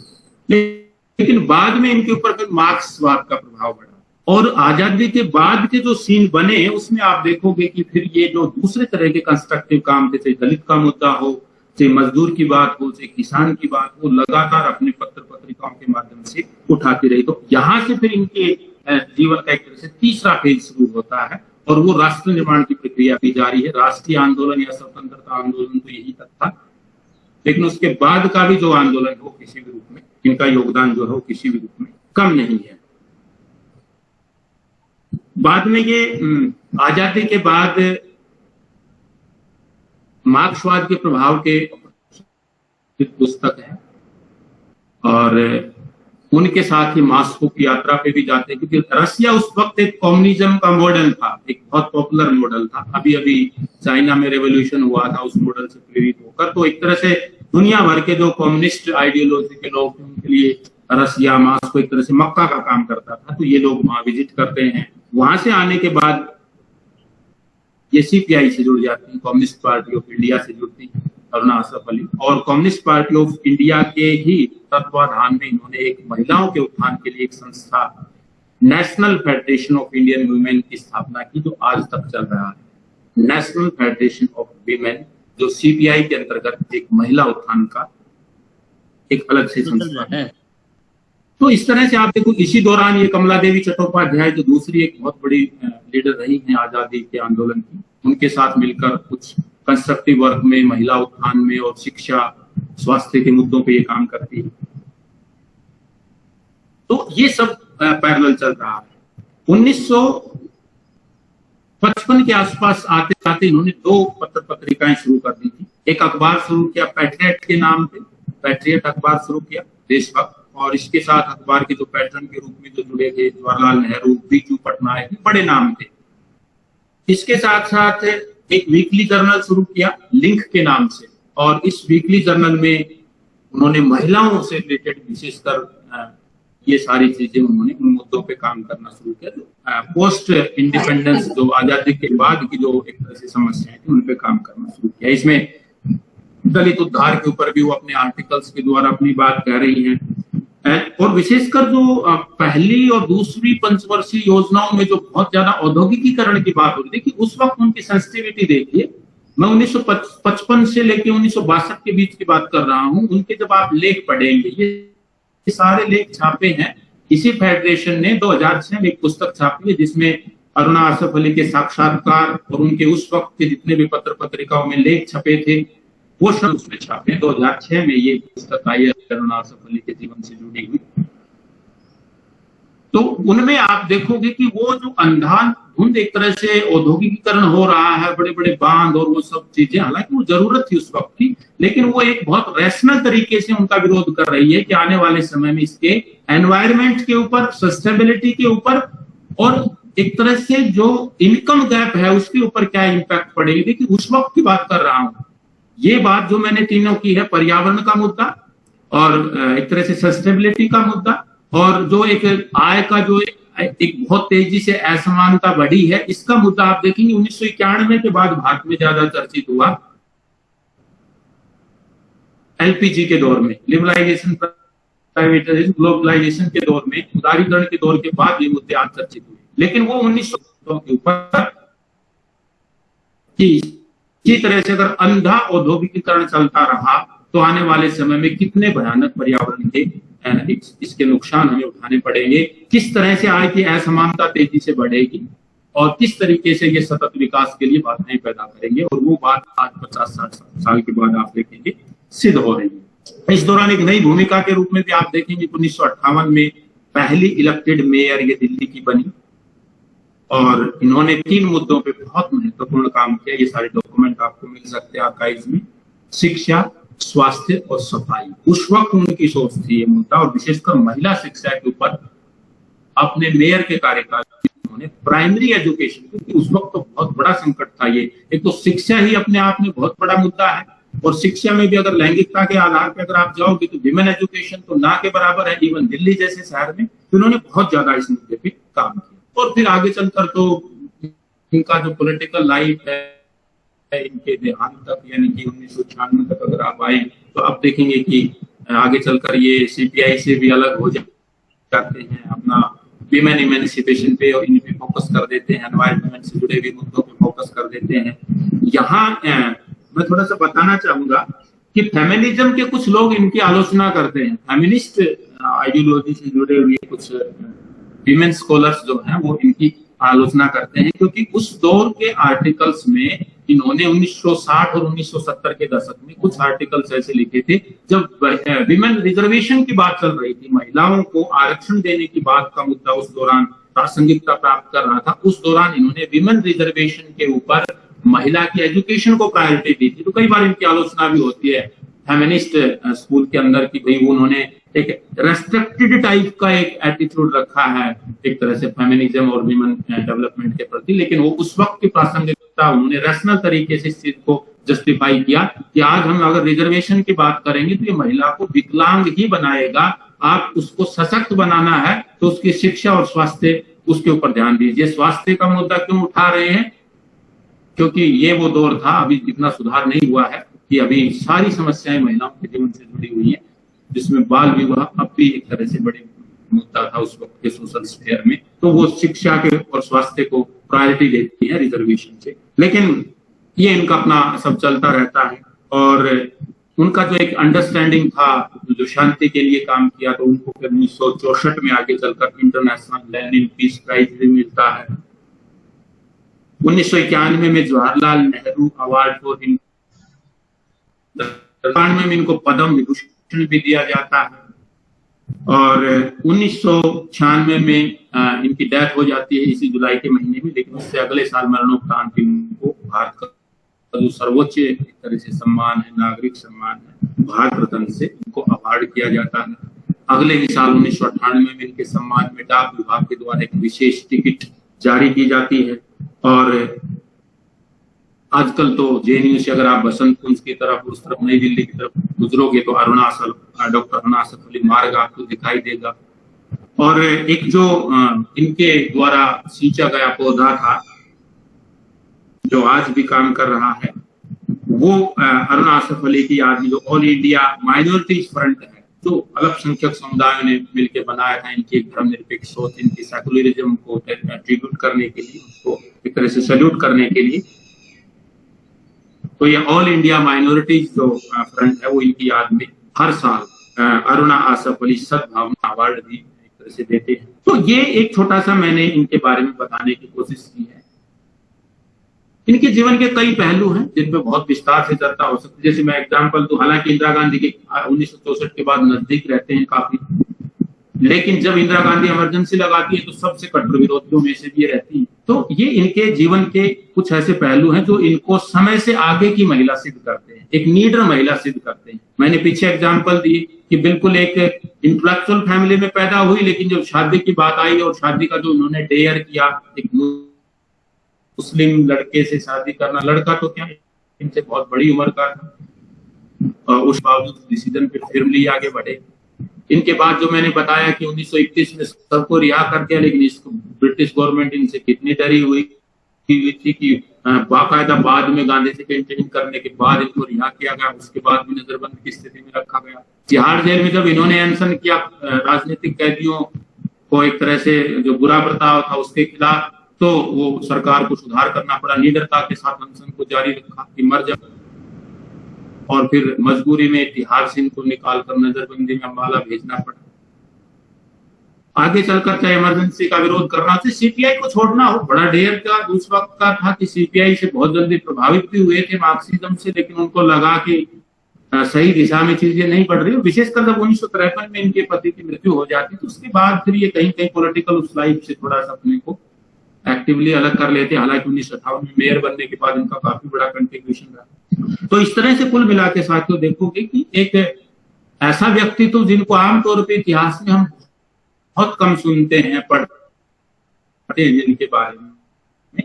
लेकिन बाद में इनके ऊपर फिर मार्क्सवाद का प्रभाव पड़ा और आज़ादी के बाद के जो सीन बने, उसमें आप देखोगे कि फिर ये जो दूसरे तरह के कंस्ट्रक्टिव काम थे दलित का मुद्दा हो चाहे मजदूर की बात हो चाहे किसान की बात हो, लगातार अपने पत्र पत्रिकाओं के माध्यम से उठाती रही। तो यहाँ से फिर इनके जीवन का एक तरह से तीसरा फ़ेज़ शुरू होता है और वो राष्ट्र निर्माण की प्रक्रिया भी जारी है। राष्ट्रीय आंदोलन या स्वतंत्रता आंदोलन तो यही तक था। लेकिन उसके बाद का भी जो आंदोलन हो किसी भी रूप में, इनका योगदान जो है किसी भी रूप में कम नहीं है। बाद में ये आज़ादी के बाद मार्क्सवाद के प्रभाव के पुस्तक है। और उनके साथ ही मास्को की यात्रा पे भी जाते हैं, क्योंकि रसिया उस वक्त एक कम्युनिज्म का मॉडल था, एक बहुत पॉपुलर मॉडल था। अभी अभी चाइना में रेवोल्यूशन हुआ था, उस मॉडल से प्रेरित होकर। तो एक तरह से दुनिया भर के जो कम्युनिस्ट आइडियोलॉजी के लोग उनके लिए रसिया, मास्को एक तरह से मक्का का काम करता था। तो ये लोग वहाँ विज़िट करते हैं। वहाँ से आने के बाद ये सीपीआई से जुड़ जाती है कम्युनिस्ट पार्टी ऑफ़ इंडिया से जुड़ती है अरुणा असफ अली। और कम्युनिस्ट पार्टी ऑफ़ इंडिया के ही तत्वाधान में इन्होंने एक महिलाओं के उत्थान के लिए एक संस्था National Federation of Indian Women की स्थापना की जो आज तक चल रहा है। नेशनल फेडरेशन ऑफ़ वीमेन जो सीपीआई के अंतर्गत एक महिला उत्थान का एक अलग से संस्था है। तो इस तरह से आप देखो, इसी दौरान ये कमला देवी चट्टोपाध्याय जो दूसरी एक बहुत बड़ी लीडर रही है आज़ादी के आंदोलन की, उनके साथ मिलकर कुछ कंस्ट्रक्टिव वर्क में, महिला उत्थान में और शिक्षा, स्वास्थ्य के मुद्दों पे ये काम करती है। तो ये सब पैरेलल चल रहा है। 1955 के आसपास आते आते इन्होंने दो पत्र पत्रिकाएँ शुरू कर दी थी। एक अखबार शुरू किया, पैट्रियट के नाम पे, पैट्रियट अखबार शुरू किया, देशभक्त। और इसके साथ अखबार के जो पैटर्न के रूप में जो जुड़े थे, जवाहरलाल नेहरू, बीजू पटनायक बड़े नाम थे। इसके साथ साथ एक वीकली जर्नल शुरू किया लिंक के नाम से। और इस वीकली जर्नल में उन्होंने महिलाओं से रिलेटेड विशेषकर ये सारी चीज़ें उन्होंने, उन मुद्दों पे काम करना शुरू किया। पोस्ट इंडिपेंडेंस जो आज़ादी के बाद की जो एक तरह से समस्याएँ थी, उन पे काम करना शुरू किया। इसमें दलित उद्धार के ऊपर भी वो अपने आर्टिकल्स के द्वारा अपनी बात कह रही हैं। और विशेषकर जो पहली और दूसरी पंचवर्षीय योजनाओं में जो बहुत ज़्यादा औद्योगिकीकरण की बात हो रही थी कि उस वक्त उनकी सेंसिटिविटी देखिए, मैं 1955 से लेके उन्नीस के बीच की बात कर रहा हूँ, उनके जब आप लेख पढ़ेंगे, ये सारे लेख छापे हैं। इसी फेडरेशन ने 2006 में एक पुस्तक छापी है, जिसमें अरुणा आसफ अली के साक्षात्कार और उनके उस वक्त के जितने भी पत्र पत्रिकाओं में लेख छपे थे शब्द उसमें छापे दो हज़ार छह में ये पुस्तक आई है अली के जीवन से जुड़ी हुई। तो उनमें आप देखोगे कि वो जो अंधान धुंध एक तरह से औद्योगिकीकरण हो रहा है बड़े बड़े बाँध और वो सब चीज़ें, हालाँकि वो ज़रूरत थी उस वक्त की, लेकिन वो एक बहुत रैशनल तरीके से उनका विरोध कर रही है कि आने वाले समय में इसके एनवायरमेंट के ऊपर सस्टेनेबिलिटी के ऊपर, और एक तरह से जो इनकम गैप है उसके ऊपर क्या इम्पैक्ट पड़ेगी। देखिए, उस वक्त की बात कर रहा हूँ। ये बात जो मैंने तीनों की है, पर्यावरण का मुद्दा और एक तरह से सस्टेनेबिलिटी का मुद्दा और जो एक आय का जो एक बहुत तेज़ी से असमानता बढ़ी है, इसका मुद्दा आप देखेंगे, उन्नीस सौ इक्यानवे के बाद भारत में ज़्यादा चर्चित हुआ। एलपीजी के दौर में लिबरलाइजेशन प्राइवेटाइजेशन ग्लोबलाइजेशन के दौर में, उदारीकरण के दौर के बाद ये मुद्दे आज चर्चित हुए। लेकिन वो उन्नीस सौ के ऊपर इसी तरह से अगर अंधा औद्योगिकीकरण चलता रहा तो आने वाले समय में कितने भयानक पर्यावरण के इसके नुकसान हमें उठाने पड़ेंगे। किस तरह से आय की असमानता तेज़ी से बढ़ेगी और किस तरीके से ये सतत विकास के लिए बाधाएँ पैदा करेंगे, और वो बात आज पचास साठ साल के बाद आप देखेंगे, सिद्ध हो रही है। इस दौरान एक नई भूमिका के रूप में भी आप देखेंगे, उन्नीस सौ अट्ठावन में पहली इलेक्टेड मेयर ये दिल्ली की बनी। और इन्होंने तीन मुद्दों पे बहुत महत्वपूर्ण काम किया। ये सारे डॉक्यूमेंट आपको मिल सकते हैं आर्काइव में। शिक्षा, स्वास्थ्य और सफ़ाई। उस वक्त उनकी सोच थी ये मुद्दा और विशेषकर महिला शिक्षा के ऊपर अपने मेयर के कार्यकाल उन्होंने प्राइमरी एजुकेशन क्योंकि उस वक्त तो बहुत बड़ा संकट था ये। एक तो शिक्षा ही अपने आप में बहुत बड़ा मुद्दा है। और शिक्षा में भी अगर लैंगिकता के आधार पर अगर आप जाओगे तो विमेन एजुकेशन तो ना के बराबर है इवन दिल्ली जैसे शहर में। तो उन्होंने बहुत ज़्यादा इस मुद्दे पे काम किया। और फिर आगे चलकर तो इनका जो पॉलिटिकल लाइफ है इनके देहांत तक, यानी कि उन्नीस सौ छियानवे तक अगर आप आए तो आप देखेंगे कि आगे चलकर ये सीपीआई से भी अलग हो जाते हैं, अपना विमेन इमेंसिपेशन पे और इन पे फोकस कर देते हैं एनवायरमेंट से जुड़े हुए मुद्दों पे फोकस कर देते हैं। यहाँ मैं थोड़ा सा बताना चाहूँगा कि फेमिनिज्म के कुछ लोग इनकी आलोचना करते हैं। फेमिनिस्ट आइडियोलॉजी से जुड़े हुए कुछ विमेन स्कॉलर्स जो हैं, वो इनकी आलोचना करते हैं, क्योंकि उस दौर के आर्टिकल्स में इन्होंने 1960 और 1970 के दशक में कुछ आर्टिकल्स ऐसे लिखे थे, जब विमेन रिजर्वेशन की बात चल रही थी, महिलाओं को आरक्षण देने की बात का मुद्दा उस दौरान प्रासंगिकता प्राप्त कर रहा था, उस दौरान इन्होंने विमेन रिजर्वेशन के ऊपर महिला की एजुकेशन को प्रायोरिटी दी थी। तो कई बार इनकी आलोचना भी होती है फेमिनिस्ट स्कूल के अंदर की भाई उन्होंने एक रेस्ट्रिक्टेड टाइप का एक एटीट्यूड रखा है, एक तरह से फेमिनिज्म और विमेन डेवलपमेंट के प्रति, लेकिन वो उस वक्त की प्रासंगिकता, उन्होंने रैशनल तरीके से इस चीज़ को जस्टिफाई किया कि आज हम अगर रिजर्वेशन की बात करेंगे तो ये महिला को विकलांग ही बनाएगा। आप उसको सशक्त बनाना है तो उसकी शिक्षा और स्वास्थ्य उसके ऊपर ध्यान दीजिए। स्वास्थ्य का मुद्दा क्यों उठा रहे हैं? क्योंकि ये वो दौर था, अभी इतना सुधार नहीं हुआ है कि अभी सारी समस्याएँ महिलाओं के जीवन से जुड़ी हुई है। जिसमें बाल विवाह अब भी एक तरह से बड़ी मुद्दा था उस वक्त के सोशल स्फेयर में। तो वो शिक्षा के और स्वास्थ्य को प्रायोरिटी देती है रिजर्वेशन से। लेकिन ये इनका अपना सब चलता रहता है और उनका जो एक अंडरस्टैंडिंग था, जो शांति के लिए काम किया तो उनको फिर उन्नीस में आगे चलकर इंटरनेशनल लेनिन पीस प्राइज भी मिलता है। उन्नीस इक्यानवे में जवाहरलाल नेहरू अवार्ड फॉर में इनको पद्म विभूषण भी दिया जाता है। और उन्नीस में इनकी डेथ हो जाती है इसी जुलाई के महीने में, लेकिन उससे अगले साल मरणोपरांत इनको भारत का जो सर्वोच्च एक तरह से सम्मान है, नागरिक सम्मान है, भारत रत्न से इनको अवार्ड किया जाता है। अगले ही साल उन्नीस सौ अट्ठानवे में इनके सम्मान में डाक विभाग के द्वारा एक विशेष टिकट जारी की जाती है। और आजकल तो जेएनयू से अगर आप बसंत कुंज की तरफ़, उस तरफ़ नई दिल्ली की तरफ़ गुजरोगे तो अरुणाचल डॉक्टर अरुणाचल अली मार्ग आपको दिखाई देगा। और एक जो इनके द्वारा सींचा गया पौधा था, जो आज भी काम कर रहा है, वो अरुणाचल अली की याद में जो ऑल इंडिया माइनॉरिटीज फ्रंट है, जो अल्पसंख्यक समुदायों ने मिलकर बनाया था, इनकी धर्मनिरपेक्ष सोच, इनकी सेकुलरिज्म को ट्रिब्यूट करने के लिए, उसको एक तरह से सल्यूट करने के लिए तो ये ऑल इंडिया माइनॉरिटीज जो फ्रंट है, वो इनकी याद में हर साल अरुणा आसफ अली सदभावना अवार्ड भी एक तरह से देते हैं। तो ये एक छोटा सा मैंने इनके बारे में बताने की कोशिश की है। इनके जीवन के कई पहलू हैं जिन पे बहुत विस्तार से चर्चा हो सकती है। जैसे मैं एग्ज़ाम्पल दू, हालाँकि इंदिरा गांधी के उन्नीस के बाद नज़दीक रहते हैं काफ़ी। लेकिन जब इंदिरा गांधी इमरजेंसी लगाती है तो सबसे कट्टर विरोधियों में से भी रहती है। तो ये इनके जीवन के कुछ ऐसे पहलू हैं जो इनको समय से आगे की महिला सिद्ध करते हैं, एक नीडर महिला सिद्ध करते हैं। मैंने पीछे एग्ज़ाम्पल दी कि बिल्कुल एक इंटेलेक्चुअल फैमिली में पैदा हुई, लेकिन जब शादी की बात आई और शादी का जो उन्होंने डेयर किया, एक मुस्लिम लड़के से शादी करना, लड़का तो क्या, इनसे बहुत बड़ी उम्र का था। उस बावजूद डिसीज़न पे फिर आगे बढ़े। इनके बाद जो मैंने बताया कि 1921 में सबको रिहा कर दिया, लेकिन इसको ब्रिटिश गवर्नमेंट इनसे कितनी डरी हुई थी कि बाकायदा बाद में गांधी से कैंपेनिंग करने के बाद इनको रिहा किया गया, उसके बाद भी नजरबंद की स्थिति में रखा गया। तिहाड़ जेल में जब इन्होंने अनशन किया राजनीतिक कैदियों को एक तरह से जो बुरा बर्ताव था उसके खिलाफ तो वो सरकार को सुधार करना पड़ा। निडरता के साथ अनशन को जारी रखा कि मर जब और फिर मजबूरी में तिहार सिंह को निकाल कर नजरबंदी में अम्बाला भेजना पड़ा। आगे चलकर चाहे इमरजेंसी का विरोध करना चाहिए सीपीआई को छोड़ना हो, बड़ा ढेर का उस वक्त का था कि सीपीआई से बहुत जल्दी प्रभावित भी हुए थे मार्क्सिज्म से, लेकिन उनको लगा कि सही दिशा में चीज़ें नहीं बढ़ रही। विशेषकर जब उन्नीस सौ तिरपन में इनके पति की मृत्यु हो जाती तो उसके बाद फिर ये कहीं कहीं पोलिटिकल उस लाइफ से थोड़ा सा अपने को एक्टिवली अलग कर लेते। हालाँकि उन्नीस सौ में मेयर बनने के बाद इनका काफ़ी बड़ा कंट्रीब्यूशन रहा। तो इस तरह से कुल मिला के साथियों देखोगे कि एक ऐसा व्यक्तित्व जिनको आमतौर पर इतिहास में हम बहुत कम सुनते हैं पढ़ते हैं जिनके बारे में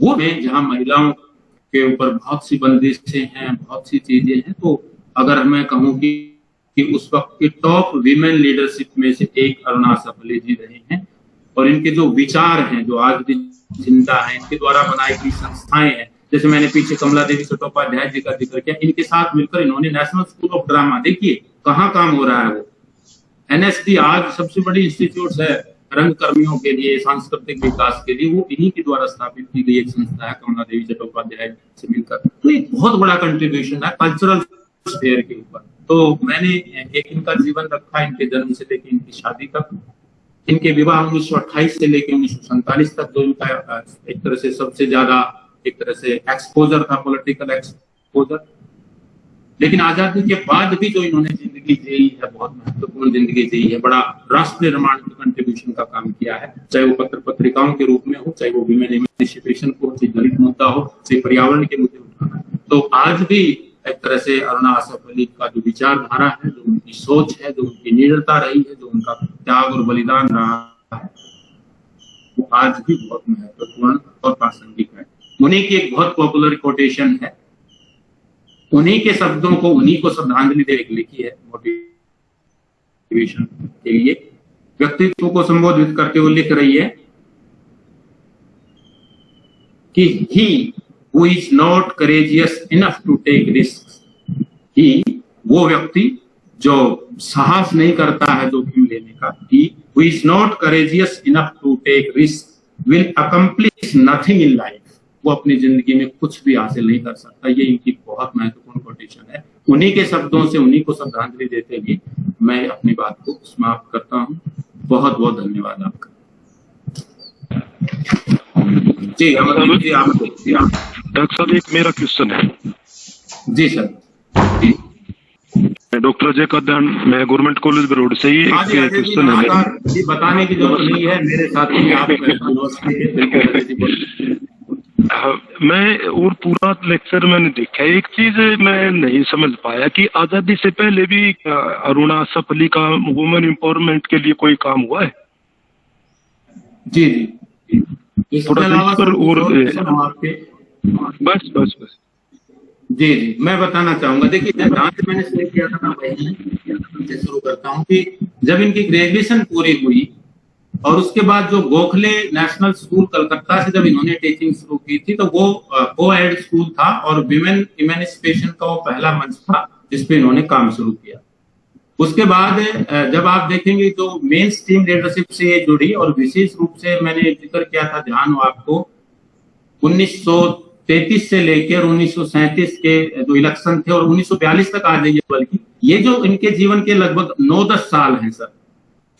वो में जहाँ महिलाओं के ऊपर बहुत सी बंदिशें हैं बहुत सी चीज़ें हैं। तो अगर मैं कहूँ कि, कि उस वक्त की टॉप विमेन लीडरशिप में से एक अरुणा सफले जी रहे हैं और इनके जो विचार हैं जो आज भी चिंता है इनके द्वारा बनाई गई संस्थाएँ हैं जैसे मैंने पीछे कमला देवी चट्टोपाध्याय जी का ज़िक्र किया, इनके साथ मिलकर इन्होंने नेशनल स्कूल ऑफ़ ड्रामा देखिए कहाँ काम हो रहा है वो। एनएसडी आज सबसे बड़ी इंस्टीट्यूट है रंग कर्मियों के लिए, सांस्कृतिक विकास के लिए, वो इन्हीं के द्वारा स्थापित की गई एक संस्था है कमला देवी चट्टोपाध्याय से मिलकर। तो एक बहुत बड़ा कंट्रीब्यूशन है कल्चरल स्फेयर के ऊपर। तो मैंने एक इनका जीवन रखा, इनके जन्म से लेकर इनकी शादी तक। इनके विवाह उन्नीस सौ अट्ठाईस से लेकर उन्नीस सौ सैंतालीस तक इनका एक तरह से सबसे ज़्यादा एक तरह से एक्सपोजर था पॉलिटिकल एक्सपोजर लेकिन आज़ादी के बाद भी जो इन्होंने ज़िंदगी जी है, बहुत महत्वपूर्ण ज़िंदगी जी है, बड़ा राष्ट्र निर्माण के कंट्रीब्यूशन का काम किया है। चाहे वो पत्र पत्रिकाओं के रूप में हो, चाहे वो विमेन इमेंसिपेशन को चाहे दलित मुद्दा हो, चाहे पर्यावरण के मुद्दे उठाना तो आज भी एक तरह से अरुणा आसफ अली का जो विचारधारा है, जो उनकी सोच है, जो उनकी निडरता रही है, जो उनका त्याग और बलिदान रहा है, वो आज भी बहुत महत्वपूर्ण और प्रासंगिक है। उन्हीं की एक बहुत पॉपुलर कोटेशन है। उन्हीं के शब्दों को, उन्हीं को श्रद्धांजलि दे लिखी है मोटिवेशन के लिए। व्यक्तित्व को संबोधित करते हुए लिख रही है कि he who is not courageous enough to take risk ही वो व्यक्ति जो साहस नहीं करता है जोखिम लेने का he who is not courageous enough to take risk will accomplish nothing in life वो अपनी ज़िंदगी में कुछ भी हासिल नहीं कर सकता। ये इनकी बहुत महत्वपूर्ण कोटेशन है। उन्हीं के शब्दों से उन्हीं को श्रद्धांजलि देते हुए मैं अपनी बात को समाप्त करता हूँ। बहुत बहुत धन्यवाद आपका। जी डॉक्टर साहब एक मेरा क्वेश्चन है। जी सर। जी। डॉक्टर अजय कदन मैं गवर्नमेंट कॉलेज रोड से ही एक क्वेश्चन है बताने की ज़रूरत नहीं है। मेरे साथी आप मैं और पूरा लेक्चर मैंने देखा एक चीज़ मैं नहीं समझ पाया कि आज़ादी से पहले भी अरुणा सफली का वुमेन एम्पावरमेंट के लिए कोई काम हुआ है? जी जी। थोड़ा इस पर और बस बस बस। जी जी। मैं बताना चाहूँगा देखिए जहाँ से मैंने शुरू किया था ना शुरू करता हूँ कि जब इनकी ग्रेजुएशन पूरी हुई और उसके बाद जो गोखले नेशनल स्कूल कलकत्ता से जब इन्होंने टीचिंग शुरू की थी तो वो को एड स्कूल था और विमेन इमेनिस्पेशन का वो पहला मंच था जिसपे इन्होंने काम शुरू किया। उसके बाद जब आप देखेंगे तो मेन स्ट्रीम लीडरशिप से ये जुड़ी और विशेष रूप से मैंने ज़िक्र किया था ध्यान हो आपको 1933 से लेकर उन्नीस के जो इलेक्शन थे और 1942 तक आ जाइए बल्कि, ये जो इनके जीवन के लगभग 9-10 साल हैं सर,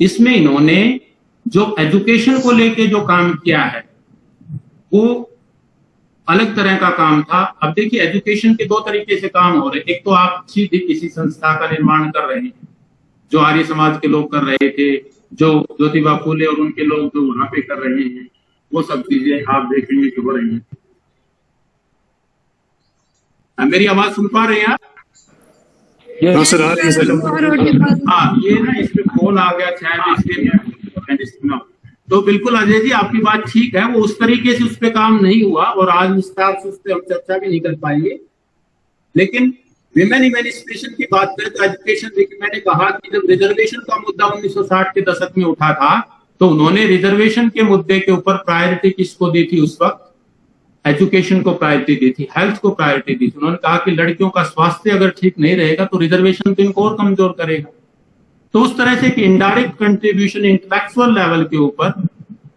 इसमें इन्होंने जो एजुकेशन को लेके जो काम किया है वो अलग तरह का काम था। अब देखिए एजुकेशन के दो तरीके से काम हो रहे एक तो आप सीधे किसी संस्था का निर्माण कर रहे हैं जो आर्य समाज के लोग कर रहे थे जो ज्योतिबा फूले और उनके लोग जो वहाँ पे कर रहे हैं वो सब चीज़ें आप देखेंगे कि हो रही हैं। मेरी आवाज़ सुन पा रहे हैं आप? हाँ ये ना इस पे कॉल आ गया शायद इसलिए तो बिल्कुल अजय जी, आपकी बात ठीक है, वो उस तरीके से उस पर काम नहीं हुआ और आज विस्तार से उस पर हम चर्चा भी नहीं कर पाएँगे। लेकिन विमेन इमेनिस्ट्रेशन की बात करें तो एजुकेशन, देखिए, मैंने कहा कि जब रिजर्वेशन का मुद्दा 1960 के दशक में उठा था तो उन्होंने रिजर्वेशन के मुद्दे के ऊपर प्रायोरिटी किसको दी थी उस वक्त? एजुकेशन को प्रायोरिटी दी थी, हेल्थ को प्रायोरिटी दी थी। उन्होंने कहा कि लड़कियों का स्वास्थ्य अगर ठीक नहीं रहेगा तो रिजर्वेशन तो इनको और कमज़ोर करेगा। तो उस तरह से एक इनडायरेक्ट कंट्रीब्यूशन इंटेलेक्चुअल लेवल के ऊपर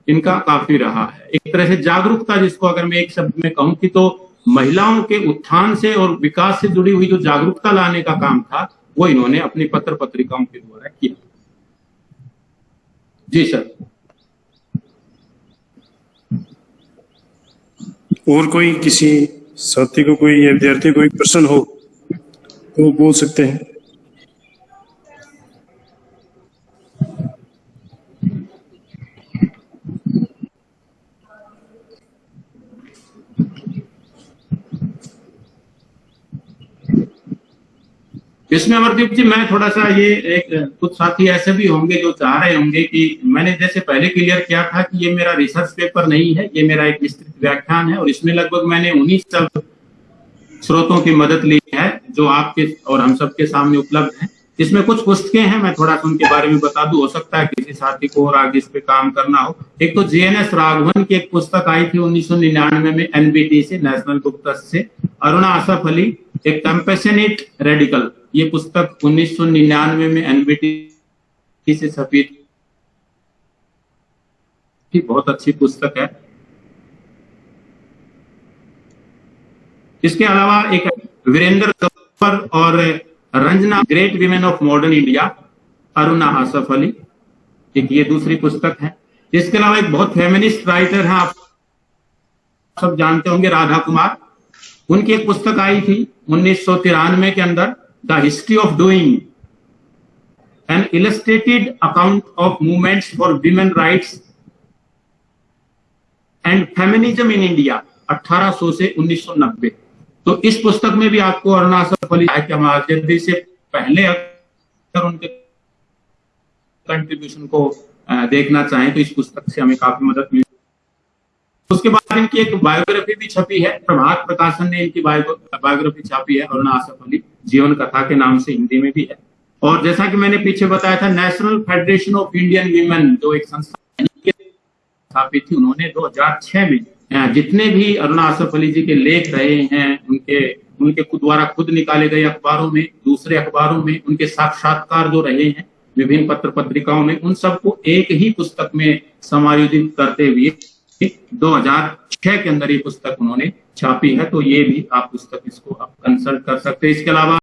इनका काफ़ी रहा है। एक तरह से जागरूकता जिसको अगर मैं एक शब्द में कहूँ कि तो महिलाओं के उत्थान से और विकास से जुड़ी हुई जो जागरूकता लाने का काम था, वो इन्होंने अपनी पत्र पत्रिकाओं के द्वारा किया। जी सर। और कोई किसी साथी को कोई या विद्यार्थी कोई प्रश्न हो तो बोल सकते हैं। इसमें अमरदीप जी, मैं थोड़ा सा ये एक, कुछ साथी ऐसे भी होंगे जो चाह रहे होंगे कि मैंने जैसे पहले क्लियर किया था कि ये मेरा रिसर्च पेपर नहीं है, ये मेरा एक विस्तृत व्याख्यान है और इसमें लगभग मैंने उन्नीस सब स्रोतों की मदद ली है जो आपके और हम सबके सामने उपलब्ध है। इसमें कुछ पुस्तकें हैं, मैं थोड़ा सा उनके बारे में बता दूँ। हो सकता है किसी साथी को और आगे इस पे काम करना हो। एक तो जीएनएस राघवन की एक पुस्तक आई थी 1999 में एनबीटी से नेशनल बुक ट्रस्ट से, अरुणा आसफ अली, एक कंपेशनेट रेडिकल ये पुस्तक 1999 में एनबीटी से छपी थी बहुत अच्छी पुस्तक है। इसके अलावा एक वीरेंद्र कपूर और Ranjana, Great Women of Modern India, Aruna Asaf Ali, एक ये दूसरी पुस्तक है। इसके अलावा एक बहुत फेमिनिस्ट राइटर है, आप सब जानते होंगे, राधा कुमार। उनकी एक पुस्तक आई थी उन्नीस सौ तिरानवे के अंदर। The history of doing an illustrated account of movements for women rights and feminism in India 1800 से 1990 तो इस पुस्तक में भी आपको अरुणाचल अली जल्दी से पहले अगर उनके कंट्रीब्यूशन को देखना चाहें तो इस पुस्तक से हमें काफ़ी मदद मिली। उसके बाद इनकी एक बायोग्राफी भी छपी है, प्रभात प्रकाशन ने इनकी बायोग्राफी छापी है, अरुणा आसफ अली, जीवन कथा के नाम से हिंदी में भी है। और जैसा कि मैंने पीछे बताया था National Federation of Indian Women जो एक संस्था थी, उन्होंने 2006 में जितने भी अरुणा आसफ अली जी के लेख रहे हैं, उनके उनके खुद द्वारा खुद निकाले गए अखबारों में, दूसरे अखबारों में, उनके साक्षात्कार जो रहे हैं, विभिन्न पत्र पत्रिकाओं में, उन सबको एक ही पुस्तक में समायोजित करते हुए 2006 के अंदर ये पुस्तक उन्होंने छापी है तो ये भी आप पुस्तक इसको आप कंसल्ट कर सकते हैं। इसके अलावा